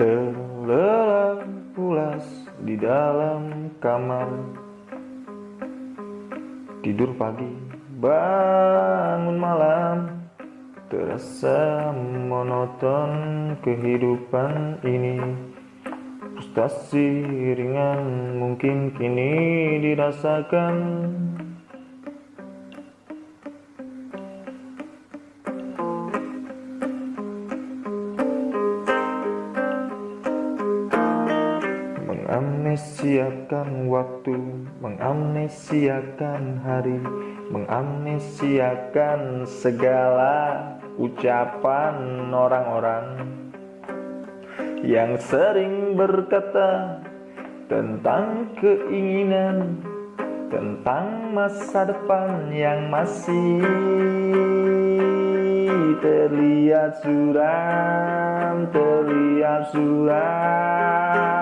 Terlelap pulas di dalam kamar. Tidur pagi, bangun malam. Terasa monoton kehidupan ini. Frustasi ringan mungkin kini dirasakan Mengamnesiakan waktu, mengamnesiakan hari Mengamnesiakan segala ucapan orang-orang Yang sering berkata tentang keinginan Tentang masa depan yang masih terlihat suram Terlihat suram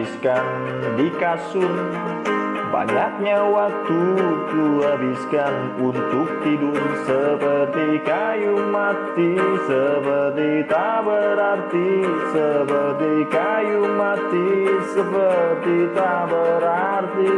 habiskan di kasur. Banyaknya waktu ku habiskan untuk tidur Seperti kayu mati, seperti tak berarti Seperti kayu mati, seperti tak berarti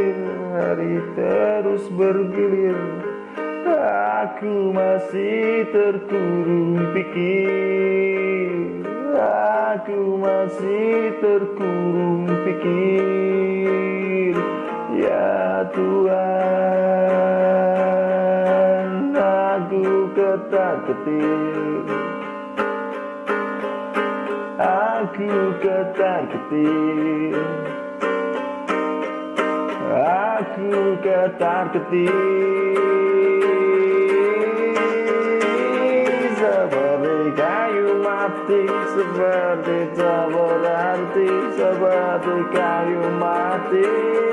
khawatir hari terus bergilir. Aku masih terkurung pikir. Aku masih terkurung pikir. Ya Tuhan Aku ketar-ketir Aku ketar-ketir Aku ketar-ketir Seperti kayu mati Seperti tak berarti Seperti kayu mati Seperti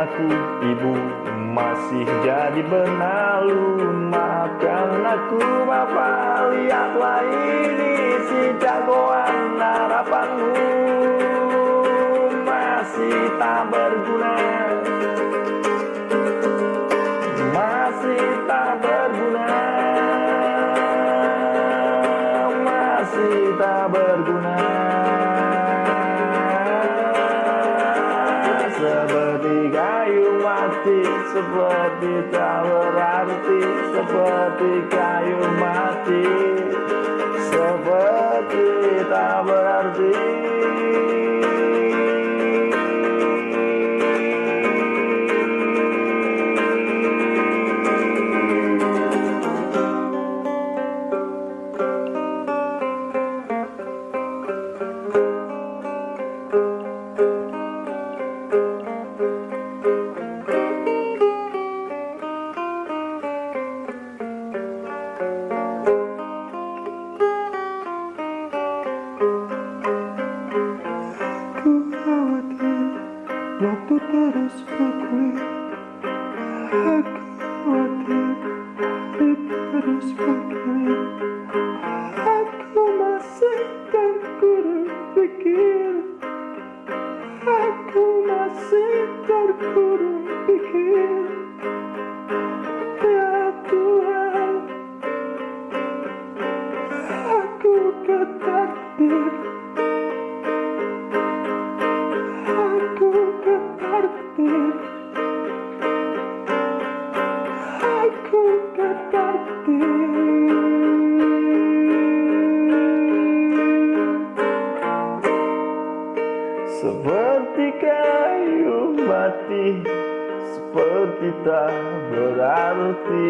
aku ibu masih jadi benalu Maafkan aku bapak lihatlah ini si jagoan harapanmu. Masih tak berguna. Masih tak berguna. Masih tak berguna Seperti tak berarti Seperti kayu mati. Seperti tak berarti hari terus Seperti kayu mati Seperti tak berarti